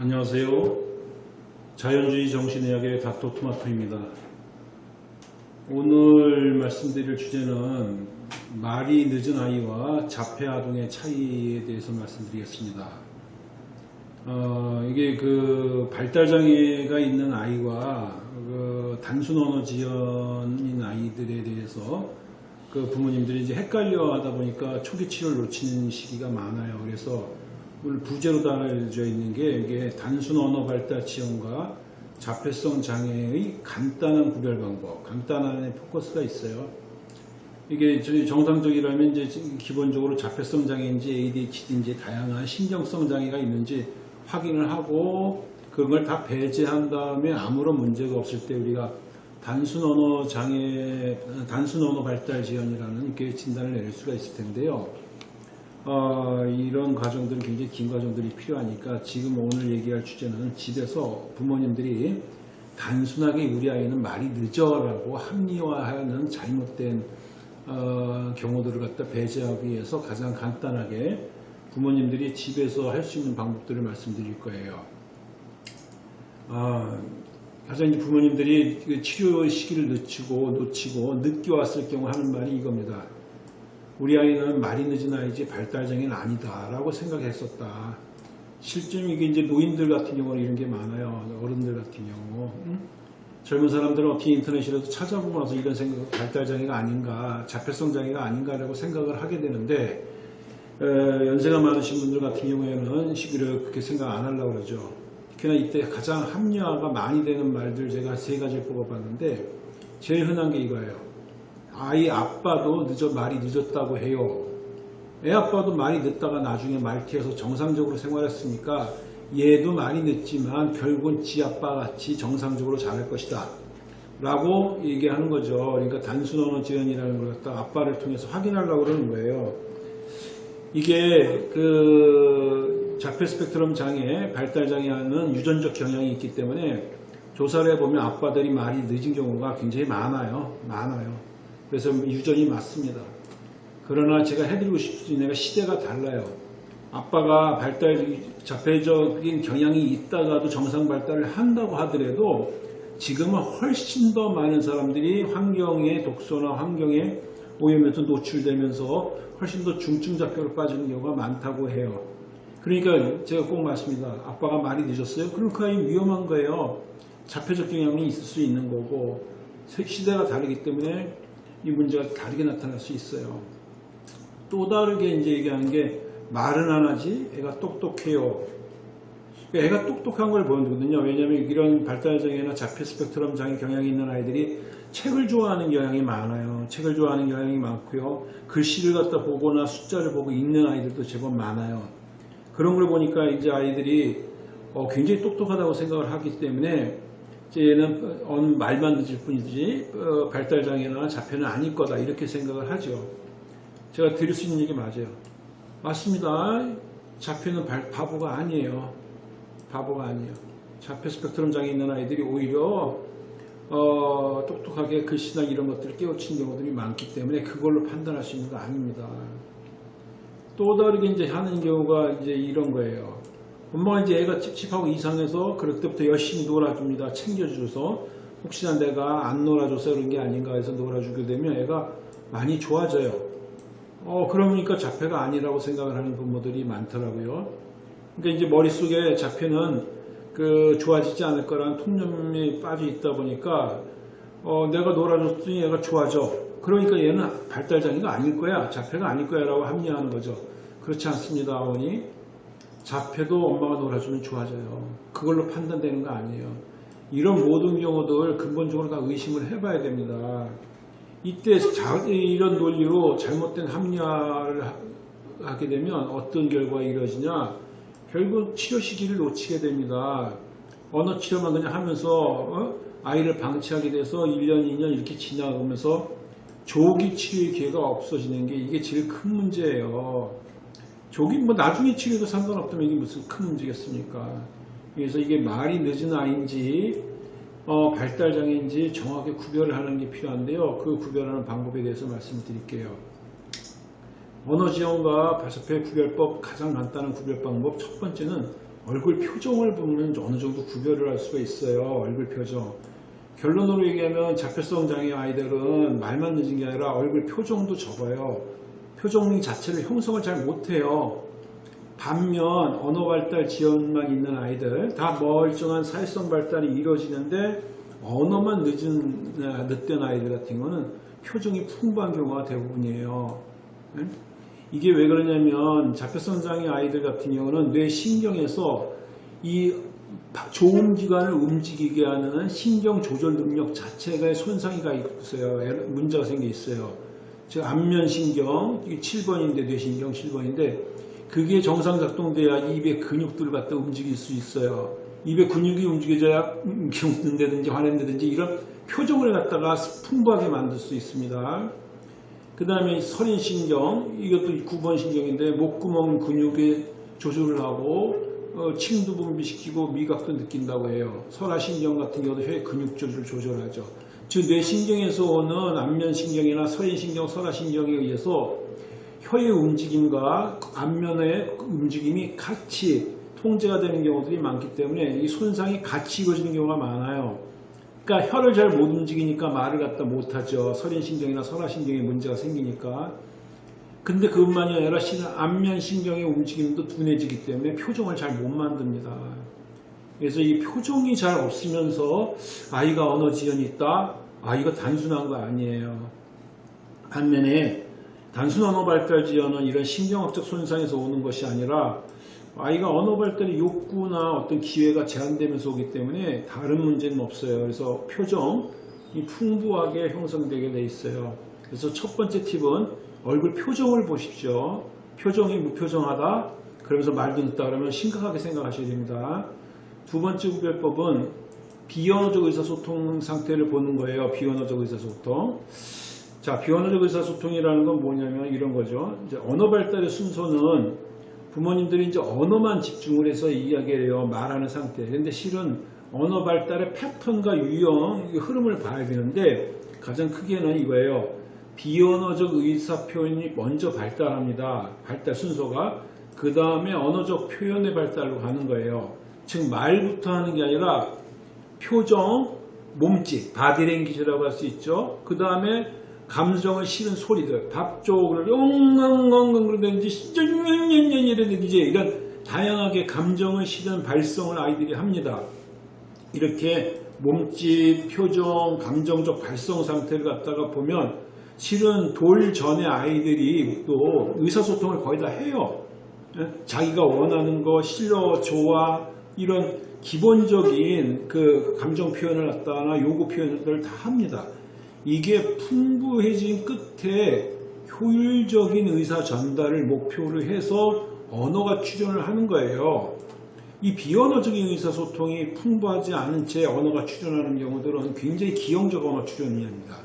안녕하세요. 자연주의 정신의학의 닥터 토마토입니다. 오늘 말씀드릴 주제는 말이 늦은 아이와 자폐 아동의 차이에 대해서 말씀드리겠습니다. 어, 이게 그 발달장애가 있는 아이와 그 단순 언어 지연인 아이들에 대해서 그 부모님들이 이제 헷갈려 하다 보니까 초기 치료를 놓치는 시기가 많아요. 그래서 오늘 부제로 달아져 있는 게 이게 단순 언어 발달 지연과 자폐성 장애의 간단한 구별 방법, 간단한 포커스가 있어요. 이게 정상적이라면 이제 기본적으로 자폐성 장애인지 ADHD인지 다양한 신경성 장애가 있는지 확인을 하고 그런 걸다 배제한 다음에 아무런 문제가 없을 때 우리가 단순 언어 장애, 단순 언어 발달 지연이라는 이렇게 진단을 내릴 수가 있을 텐데요. 어, 이런 과정들은 굉장히 긴 과정들이 필요하니까 지금 오늘 얘기할 주제는 집에서 부모님들이 단순하게 우리 아이는 말이 늦어라고 합리화하는 잘못된 어, 경우들을 갖다 배제하기 위해서 가장 간단하게 부모님들이 집에서 할 수 있는 방법들을 말씀드릴 거예요. 아, 가장 부모님들이 그 치료 시기를 늦추고 놓치고 늦게 왔을 경우 하는 말이 이겁니다. 우리 아이는 말이 늦은 아이지 발달장애는 아니다 라고 생각했었다. 실제로 이게 이제 노인들 같은 경우는 이런 게 많아요. 어른들 같은 경우. 응? 젊은 사람들은 어떻게 인터넷이라도 찾아보고 나서 이런 생각, 발달장애가 아닌가, 자폐성 장애가 아닌가라고 생각을 하게 되는데, 에, 연세가 많으신 분들 같은 경우에는 시기를 그렇게 생각 안 하려고 그러죠. 특히나 이때 가장 합리화가 많이 되는 말들 제가 세 가지를 뽑아봤는데, 제일 흔한 게 이거예요. 아이 아빠도 늦어 말이 늦었다고 해요. 애 아빠도 말이 늦다가 나중에 말티에서 정상적으로 생활했으니까 얘도 많이 늦지만 결국은 지 아빠 같이 정상적으로 잘할 것이다. 라고 얘기하는 거죠. 그러니까 단순 언어 지연이라는 걸 갖다 아빠를 통해서 확인하려고 그러는 거예요. 이게 그 자폐 스펙트럼 장애, 발달 장애하는 유전적 경향이 있기 때문에 조사를 해보면 아빠들이 말이 늦은 경우가 굉장히 많아요. 많아요. 그래서 유전이 맞습니다. 그러나 제가 해드리고 싶은 내가 시대가 달라요. 아빠가 발달 자폐적인 경향이 있다가도 정상 발달을 한다고 하더라도 지금은 훨씬 더 많은 사람들이 환경의 독소나 환경에 오염에서 노출되면서 훨씬 더 중증 자폐로 빠지는 경우가 많다고 해요. 그러니까 제가 꼭 말씀입니다. 아빠가 말이 늦었어요? 그럼 그 아이 위험한 거예요. 자폐적 경향이 있을 수 있는 거고 시대가 다르기 때문에 이 문제가 다르게 나타날 수 있어요. 또 다르게 이제 얘기하는 게 말은 안 하지 애가 똑똑해요. 애가 똑똑한 걸 보여주거든요. 왜냐하면 이런 발달장애나 자폐 스펙트럼 장애 경향이 있는 아이들이 책을 좋아하는 경향이 많아요. 책을 좋아하는 경향이 많고요. 글씨를 갖다 보거나 숫자를 보고 읽는 아이들도 제법 많아요. 그런 걸 보니까 이제 아이들이 어, 굉장히 똑똑하다고 생각을 하기 때문에 얘는 어, 말만 늦을 뿐이지 어, 발달장애나 자폐는 아닐 거다 이렇게 생각을 하죠. 제가 드릴 수 있는 얘기 맞아요. 맞습니다. 자폐는 발, 바보가 아니에요. 바보가 아니에요. 자폐 스펙트럼 장애 있는 아이들이 오히려 어, 똑똑하게 글씨나 이런 것들을 깨우치는 경우들이 많기 때문에 그걸로 판단할 수 있는 거 아닙니다. 또 다르게 이제 하는 경우가 이제 이런 거예요. 엄마가 이제 애가 찝찝하고 이상해서 그럴 때부터 열심히 놀아줍니다. 챙겨줘서 혹시나 내가 안 놀아줘서 그런 게 아닌가 해서 놀아주게 되면 애가 많이 좋아져요. 어, 그러니까 자폐가 아니라고 생각을 하는 부모들이 많더라고요. 그러니까 이제 머릿속에 자폐는 그 좋아지지 않을 거라는 통념이 빠져 있다 보니까 어, 내가 놀아줬더니 얘가 좋아져. 그러니까 얘는 발달 장애가 아닐 거야. 자폐가 아닐 거야 라고 합리화하는 거죠. 그렇지 않습니다, 어머니. 자폐도 엄마가 놀아주면 좋아져요. 그걸로 판단되는 거 아니에요. 이런 모든 경우들 근본적으로 다 의심을 해봐야 됩니다. 이때 자, 이런 논리로 잘못된 합리화를 하게 되면 어떤 결과가 이루어지냐 결국 치료 시기를 놓치게 됩니다. 언어 치료만 그냥 하면서 어? 아이를 방치하게 돼서 1년, 2년 이렇게 지나가면서 조기 치료의 기회가 없어지는 게 이게 제일 큰 문제예요. 조기 뭐 나중에 치료도 상관없다면 이게 무슨 큰 문제겠습니까? 그래서 이게 말이 늦은 아이인지 어, 발달장애인지 정확하게 구별을 하는 게 필요한데요. 그 구별하는 방법에 대해서 말씀드릴게요. 언어지원과 발사표 구별법 가장 간단한 구별 방법 첫 번째는 얼굴 표정을 보면 어느 정도 구별을 할 수가 있어요. 얼굴 표정. 결론으로 얘기하면 자폐성 장애 아이들은 말만 늦은 게 아니라 얼굴 표정도 적어요. 표정 자체를 형성을 잘 못해요. 반면 언어 발달 지연만 있는 아이들 다 멀쩡한 사회성 발달이 이루어지는데 언어만 늦은 늦된 아이들 같은 거는 표정이 풍부한 경우가 대부분이에요. 예? 이게 왜 그러냐면 자폐성 장애 아이들 같은 경우는 뇌 신경에서 이 좋은 기관을 움직이게 하는 신경 조절 능력 자체가 손상이 가 있어요. 문제가 생겨 있어요. 즉 안면신경 7번인데 뇌신경 7번인데 그게 정상 작동돼야 입의 근육들을 갖다 움직일 수 있어요. 입의 근육이 움직여져야 웃는다든지 화낸다든지 이런 표정을 갖다가 풍부하게 만들 수 있습니다. 그 다음에 서린신경 이것도 9번 신경인데 목구멍 근육에 조절을 하고 어, 침도 분비시키고 미각도 느낀다고 해요. 설화신경 같은 경우도 혀의 근육 조절을 조절하죠. 즉 뇌신경에서 오는 안면신경이나 서인신경, 설화신경에 의해서 혀의 움직임과 안면의 움직임이 같이 통제가 되는 경우들이 많기 때문에 이 손상이 같이 이루어지는 경우가 많아요. 그러니까 혀를 잘 못 움직이니까 말을 갖다 못하죠. 설인신경이나 설화신경에 문제가 생기니까. 근데 그것만이 아니라 안면신경의 움직임도 둔해지기 때문에 표정을 잘 못 만듭니다. 그래서 이 표정이 잘 없으면서 아이가 언어 지연이 있다? 아, 이거 단순한 거 아니에요. 반면에 단순 언어 발달 지연은 이런 신경학적 손상에서 오는 것이 아니라 아이가 언어 발달의 욕구나 어떤 기회가 제한되면서 오기 때문에 다른 문제는 없어요. 그래서 표정이 풍부하게 형성되게 돼 있어요. 그래서 첫 번째 팁은 얼굴 표정을 보십시오. 표정이 무표정하다. 그러면서 말도 늦다 그러면 심각하게 생각하셔야 됩니다. 두 번째 구별법은 비언어적 의사소통 상태를 보는 거예요. 비언어적 의사소통. 자, 비언어적 의사소통이라는 건 뭐냐면 이런 거죠. 이제 언어 발달의 순서는 부모님들이 이제 언어만 집중을 해서 이야기를 해요. 말하는 상태. 근데 실은 언어 발달의 패턴과 유형, 흐름을 봐야 되는데 가장 크게는 이거예요. 비언어적 의사 표현이 먼저 발달합니다. 발달 순서가. 그 다음에 언어적 표현의 발달로 가는 거예요. 즉 말부터 하는 게 아니라 표정, 몸짓, 바디랭귀지라고 할 수 있죠. 그 다음에 감정을 실은 소리들, 밥 쪽을 엉엉엉엉 그러든지 이런 이제 이런 다양하게 감정을 실은 발성을 아이들이 합니다. 이렇게 몸짓, 표정, 감정적 발성 상태를 갖다가 보면 실은 돌 전에 아이들이 또 의사소통을 거의 다 해요. 예? 자기가 원하는 거, 싫어, 좋아 이런 기본적인 그 감정 표현을 갖다나 요구 표현을 다 합니다. 이게 풍부해진 끝에 효율적인 의사 전달을 목표로 해서 언어가 출현을 하는 거예요. 이 비언어적인 의사소통이 풍부하지 않은 채 언어가 출현하는 경우들은 굉장히 기형적 언어 출현이 합니다.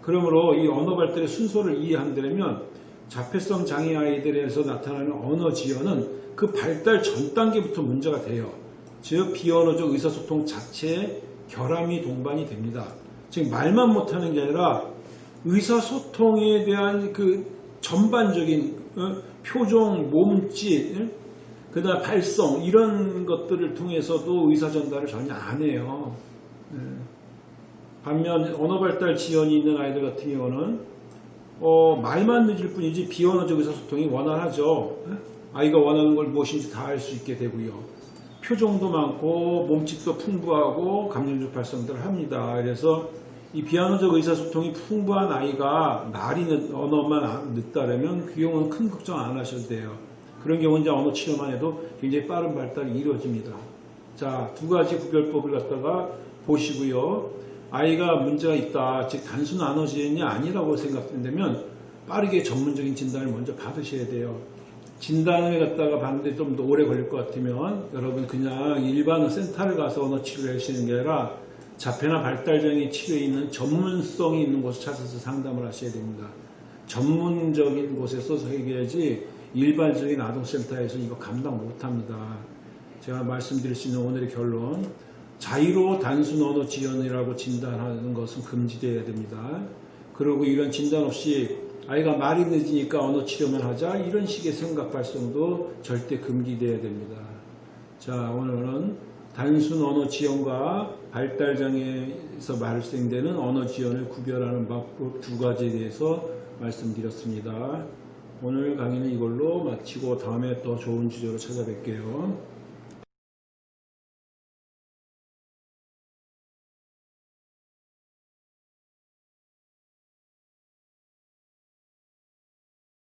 그러므로 이 언어 발달의 순서를 이해한다면 자폐성 장애 아이들에서 나타나는 언어 지연은 그 발달 전 단계부터 문제가 돼요. 즉 비언어적 의사소통 자체에 결함이 동반이 됩니다. 즉 말만 못하는 게 아니라 의사소통에 대한 그 전반적인 어, 표정, 몸짓, 어? 그다음 발성 이런 것들을 통해서도 의사 전달을 전혀 안 해요. 예. 반면 언어 발달 지연이 있는 아이들 같은 경우는 어, 말만 늦을 뿐이지 비언어적 의사소통이 원활하죠. 예? 아이가 원하는 걸 무엇인지 다 알 수 있게 되고요. 표정도 많고 몸짓도 풍부하고 감정적 발성들을 합니다. 그래서 이 비언어적 의사소통이 풍부한 아이가 말이 늦, 언어만 늦다라면 그 경우는 큰 걱정 안 하셔도 돼요. 그런 경우는 이제 언어 치료만 해도 굉장히 빠른 발달이 이루어집니다. 자, 두 가지 구별법을 갖다가 보시고요. 아이가 문제가 있다, 즉 단순 안어지연이 아니라고 생각된다면 빠르게 전문적인 진단을 먼저 받으셔야 돼요. 진단을 갖다가 받는데 좀 더 오래 걸릴 것 같으면 여러분 그냥 일반 센터를 가서 언어 치료를 하시는 게 아니라 자폐나 발달장애 치료에 있는 전문성이 있는 곳을 찾아서 상담을 하셔야 됩니다. 전문적인 곳에서 해결해야지 일반적인 아동센터에서 이거 감당 못합니다. 제가 말씀드릴 수 있는 오늘의 결론 자유로 단순 언어 지연이라고 진단하는 것은 금지되어야 됩니다. 그리고 이런 진단 없이 아이가 말이 늦으니까 언어 치료만 하자 이런 식의 생각 발성도 절대 금기되어야 됩니다. 자, 오늘은 단순 언어 지연과 발달 장애에서 발생되는 언어 지연을 구별하는 방법 두 가지에 대해서 말씀드렸습니다. 오늘 강의는 이걸로 마치고 다음에 더 좋은 주제로 찾아뵐게요.